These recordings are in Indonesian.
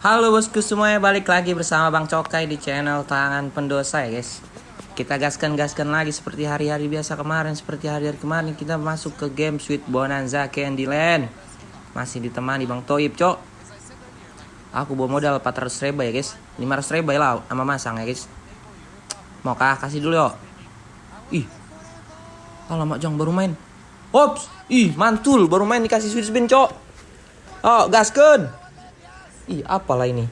Halo bosku semuanya balik lagi bersama Bang Cokai di channel Tangan Pendosa ya guys. Kita gaskan-gaskan lagi seperti hari-hari biasa kemarin Seperti hari-hari kemarin kita masuk ke game Sweet Bonanza Candyland. Masih ditemani Bang Toib cok. Aku bawa modal 400 ribu ya guys. 500 ribu lah sama masang ya guys. Mau kah? Kasih dulu yuk. Ih. Alamak jang baru main. Ops. Ih mantul. Baru main dikasih sweet spin cok. Oh gaskan Ih, apalah ini?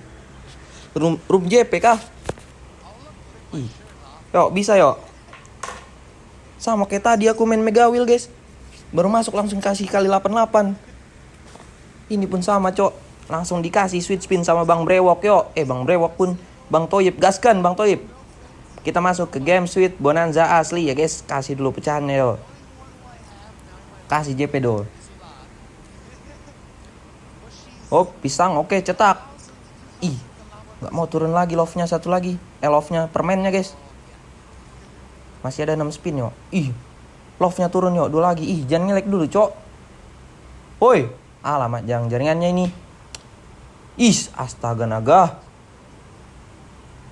Room, room JP kah? Ih. Yuk, bisa yuk. Sama kayak tadi aku main Mega Wheel, guys. Baru masuk langsung kasih kali 88. Ini pun sama, Cok. Langsung dikasih switch spin sama Bang Brewok, yuk. Eh, Bang Brewok pun Bang Toyib gaskan, Bang Toyib. Kita masuk ke game Sweet Bonanza asli ya, guys. Kasih dulu pecahannya, yuk. Kasih JP dulu. Oh, pisang. Oke, cetak. Ih, nggak mau turun lagi love-nya satu lagi. Eh, love-nya permennya, guys. Masih ada 6 spin, yuk. Ih, love-nya turun, yuk. Dua lagi. Ih, jangan ngelek dulu, cok. Woi, alamat jang jaringannya ini. Is, astaga naga.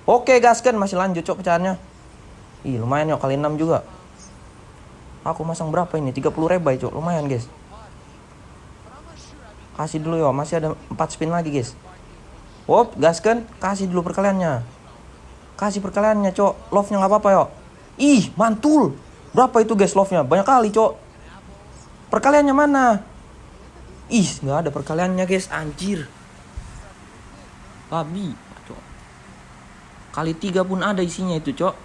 Oke, gaskan masih lanjut, cok pecahannya. Ih, lumayan, yuk. Kali 6 juga. Aku masang berapa ini? 30 ribu, cok. Lumayan, guys. Kasih dulu ya, masih ada 4 spin lagi guys. Wop, gaskan, kasih dulu perkaliannya. Kasih perkaliannya, cok. Love-nya nggak apa-apa, yo. Ih, mantul. Berapa itu guys love-nya? Banyak kali, cok. Perkaliannya mana? Ih, nggak ada perkaliannya, guys. Anjir. Babi, cok. Kali tiga pun ada isinya itu, cok.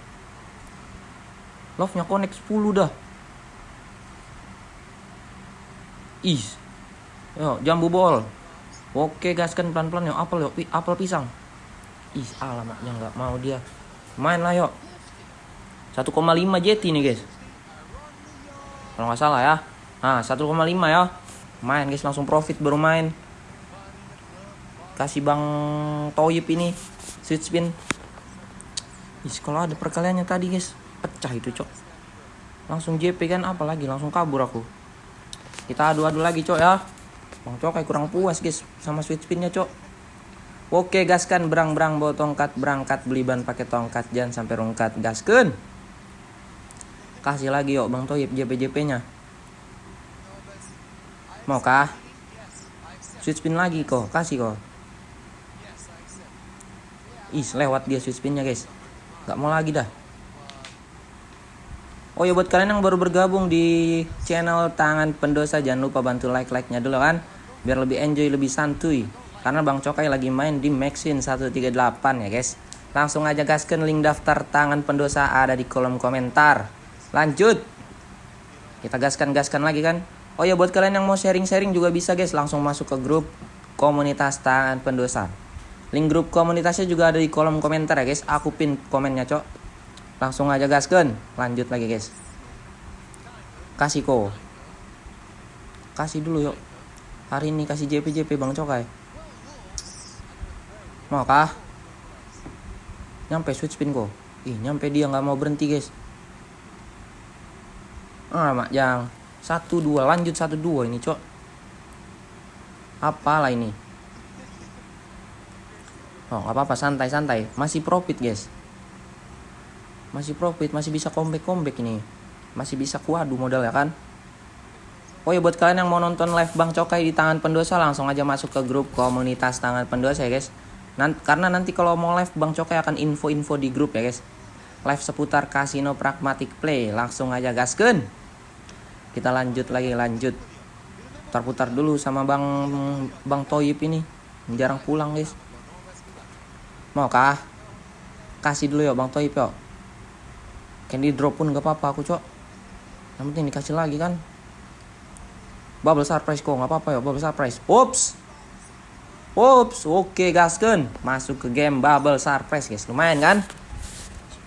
Love-nya connect 10 dah. Ih, Yo, jambu bol. Oke, gaskan pelan-pelan yo. Apel yo, pi apel pisang. Ih, alamatnya nggak mau dia. Main lah yo. 1,5 jeti nih guys. Kalau nggak salah ya. Nah, 1,5 ya. Main guys, langsung profit baru main. Kasih Bang Toyip ini switch spin. Ih, kalau ada perkaliannya tadi guys, pecah itu, Cok. Langsung JP kan apalagi langsung kabur aku. Kita adu-adu lagi, Cok ya. Bang Cokai kurang puas guys sama switch spinnya cok. Oke gaskan berang-berang bawa tongkat berangkat beli ban pakai tongkat jangan sampai rungkat gaskan. Kasih lagi yuk Bang Toyib JP-JP nya. Mau kah? Switch spin lagi kok, kasih kok. Is lewat dia switch spinnya guys. Gak mau lagi dah. Oh ya buat kalian yang baru bergabung di channel Tangan Pendosa jangan lupa bantu like-like-nya dulu kan biar lebih enjoy lebih santuy karena Bang Cokai lagi main di Maxin 138 ya guys. Langsung aja gaskan link daftar Tangan Pendosa ada di kolom komentar. Lanjut. Kita gaskan-gaskan lagi kan. Oh ya buat kalian yang mau sharing-sharing juga bisa guys langsung masuk ke grup komunitas Tangan Pendosa. Link grup komunitasnya juga ada di kolom komentar ya guys. Aku pin komennya cok. Langsung aja gaskan. Lanjut lagi guys. Kasih ko. Kasih dulu yuk. Hari ini kasih JP JP Bang Cokai. Mau kah? Nyampe switch spin ko. Ih, nyampe dia nggak mau berhenti, guys. Ah, mak yang satu dua lanjut satu dua ini, cok. Apalah ini? Oh, nggak apa-apa, santai-santai. Masih profit, guys masih profit masih bisa comeback comeback ini masih bisa kuadu modal ya kan Oh ya buat kalian yang mau nonton live Bang Cokai di tangan pendosa langsung aja masuk ke grup komunitas tangan pendosa ya guys. Nanti, karena nanti kalau mau live Bang Cokai akan info-info di grup ya guys. Live seputar kasino pragmatic play langsung aja gasken. Kita lanjut lagi lanjut. Putar-putar dulu sama Bang Bang Toyip ini. Jarang pulang guys. Mau kah? Kasih dulu ya Bang Toyip yuk candy drop pun gak apa-apa aku cok yang penting dikasih lagi kan bubble surprise kok gak apa-apa ya bubble surprise. Ups ups oke okay, gasken. Masuk ke game bubble surprise guys. Lumayan kan?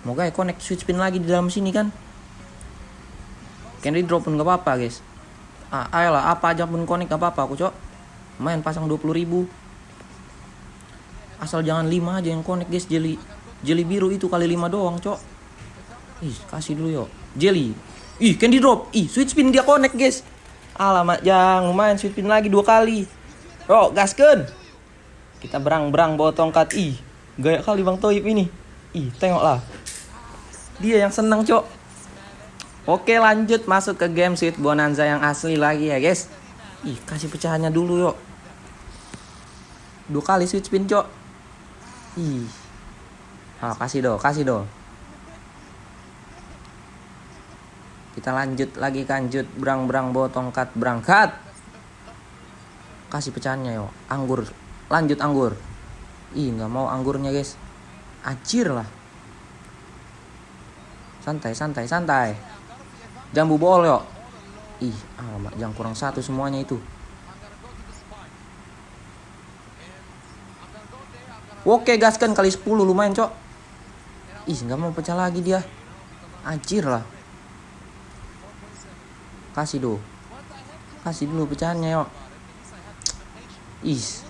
Semoga ya connect switch pin lagi di dalam sini kan? Candy drop pun gak apa-apa guys. Ah, ayolah apa aja pun connect gak apa-apa aku cok. Main pasang 20 ribu. Asal jangan 5 aja yang connect guys. Jeli jeli biru itu kali 5 doang cok. Ih, kasih dulu yuk. Jelly. Ih, candy drop. Ih, switch spin dia connect, guys. Alamak, jangan lumayan switch spin lagi dua kali. Yo, gasken. Kita berang-berang bawa tongkat. Ih, gaya kali Bang Toib ini. Ih, tengoklah. Dia yang senang, Cok. Oke, lanjut masuk ke game Sweet Bonanza yang asli lagi ya, guys. Ih, kasih pecahannya dulu, yuk. Dua kali sweet spin, Cok. Ih. Ah, kasih do, kasih do. Kita lanjut lagi kanjut berang-berang bawa tongkat berangkat. Kasih pecahannya yo. Anggur. Lanjut anggur. Ih, nggak mau anggurnya, guys. Acir lah. Santai, santai, santai. Jambu bol yo. Ih, alamak, jangan kurang satu semuanya itu. Oke, gaskan kali 10 lumayan, Cok. Ih, nggak mau pecah lagi dia. Anjir lah. Kasih do. Kasih dulu pecahannya, yuk. Is.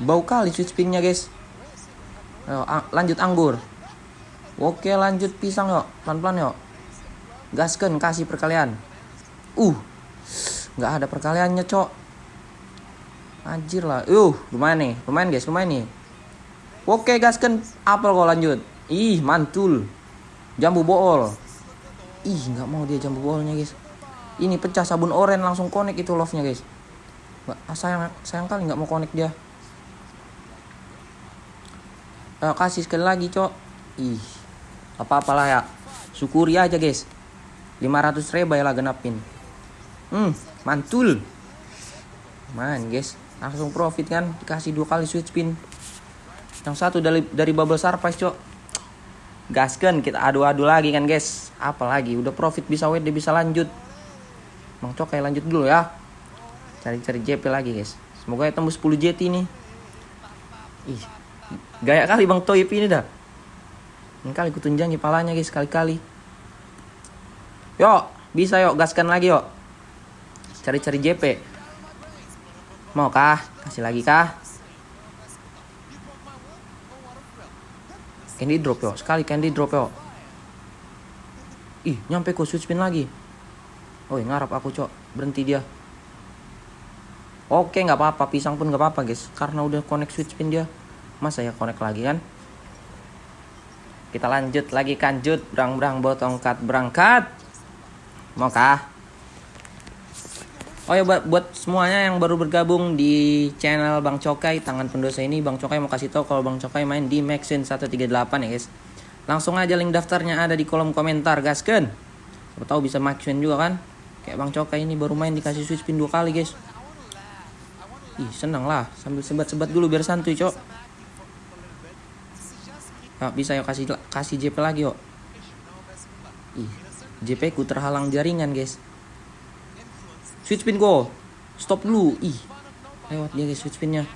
Bau kali switch spinnya, guys. Ayo, lanjut anggur. Oke, lanjut pisang, yuk. Pelan-pelan, yuk. Gaskan, kasih perkalian. Uh. Nggak ada perkaliannya, cok. Anjir lah. Uh, lumayan nih. Lumayan, guys. Lumayan nih. Oke, gaskan apel kok lanjut. Ih, mantul. Jambu bool. Ih, nggak mau dia jambu boolnya, guys ini pecah sabun oren langsung connect itu love nya guys ah, sayang sayang kali nggak mau connect dia. Uh, kasih sekali lagi cok. Ih apa apalah ya. Syukuri aja guys. 500 ribu ya lah genapin. Hmm mantul. Man guys langsung profit kan. Dikasih dua kali switch spin yang satu dari dari bubble surprise cok. Gaskan kita adu-adu lagi kan guys. Apalagi udah profit bisa WD bisa lanjut Bang Cokai lanjut dulu ya. Cari-cari JP lagi guys. Semoga ya tembus 10 JT nih. Ih, gaya kali Bang Toyip ini dah. Ini kali kutunjangi palanya guys kali-kali. Yuk, bisa yuk gaskan lagi yuk. Cari-cari JP. Mau kah? Kasih lagi kah? Candy drop yuk. Sekali candy drop yuk. Ih, nyampe kok switch spin lagi. Oh ngarap aku cok. Berhenti dia. Oke nggak apa-apa. Pisang pun nggak apa-apa guys. Karena udah connect switch pin dia. Masa ya connect lagi kan? Kita lanjut lagi kanjut berang-berang bawa tongkat. Berangkat! Mau kah Oh ya buat, semuanya yang baru bergabung di channel Bang Cokai Tangan Pendosa ini Bang Cokai mau kasih tahu kalau Bang Cokai main di Maxin 138 ya guys. Langsung aja link daftarnya ada di kolom komentar gasken Siapa tahu bisa Maxin juga kan Kayak Bang Coka ini baru main dikasih switch pin dua kali guys. Ih senang lah sambil sebat-sebat dulu biar santuy cok. Nah, bisa yuk kasih kasih JP lagi yuk. Ih JP ku terhalang jaringan guys. Switch pin go. Stop dulu. Ih lewat dia guys switch pinnya.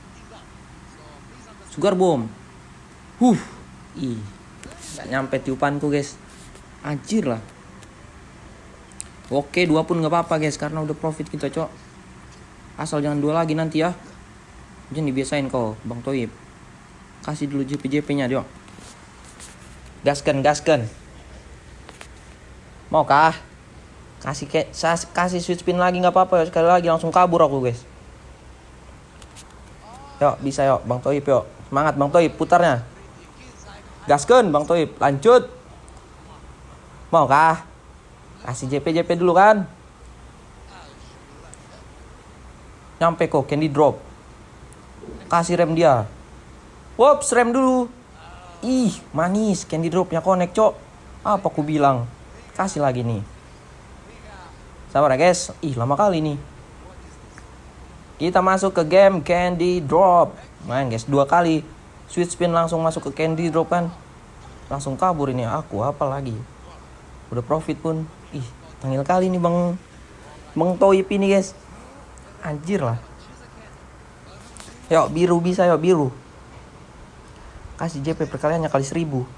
Sugar bomb. Huh. Ih. Gak nyampe tiupanku guys. Anjir lah. Oke dua pun nggak apa-apa guys karena udah profit kita cok. Asal jangan dua lagi nanti ya. Jangan dibiasain kau Bang Toib. Kasih dulu JP-JP nya dia. Gaskan gaskan. Mau kah? Kasih ke kasih switch pin lagi nggak apa-apa sekali lagi langsung kabur aku guys. Yuk bisa yuk Bang Toib yuk. Semangat Bang Toib putarnya. Gaskan Bang Toib lanjut. Mau kah? Kasih JP JP dulu kan. Nyampe kok candy drop. Kasih rem dia. Wops, rem dulu. Ih, manis candy dropnya connect, Cok. Apa aku bilang? Kasih lagi nih. Sabar ya, guys. Ih, lama kali nih. Kita masuk ke game Candy Drop. Main guys, dua kali. Switch spin langsung masuk ke Candy Drop kan. Langsung kabur ini aku, apa lagi? Udah profit pun ih tangil kali nih bang. Bang Toyip ini guys. Anjir lah. Yuk biru bisa yuk biru. Kasih JP perkaliannya kali seribu.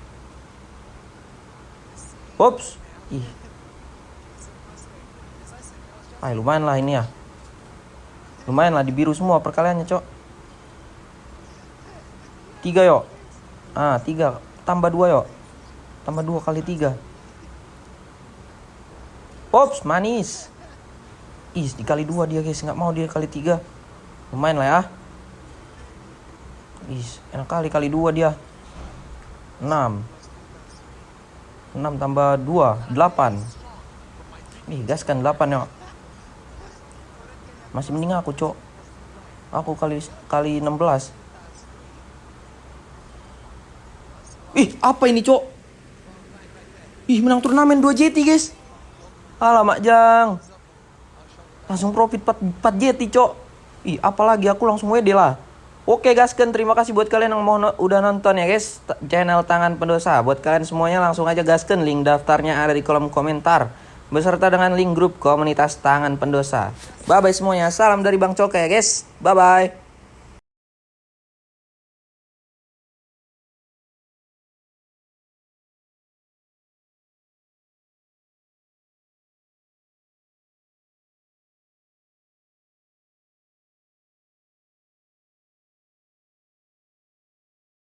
Ups ih. Ah lumayan lah ini ya. Lumayan lah di biru semua perkaliannya cok. Tiga yuk. Ah tiga. Tambah dua yuk. Tambah dua kali tiga Pops manis. Ih dikali dua dia guys nggak mau dia kali tiga. Lumayan lah ya. Ih, enak kali kali dua dia. 6 6 tambah 2 8 Ih gas kan 8 ya Masih mending aku cok Aku kali kali 16 Ih apa ini cok Ih menang turnamen 2 JT guys Alamak jang Langsung profit 4, 4 JT cok Ih apalagi aku langsung WD lah Oke guys, kan terima kasih buat kalian yang mau udah nonton ya guys channel Tangan Pendosa. Buat kalian semuanya langsung aja gaskan link daftarnya ada di kolom komentar beserta dengan link grup komunitas Tangan Pendosa. Bye bye semuanya. Salam dari Bang Coka ya guys. Bye bye.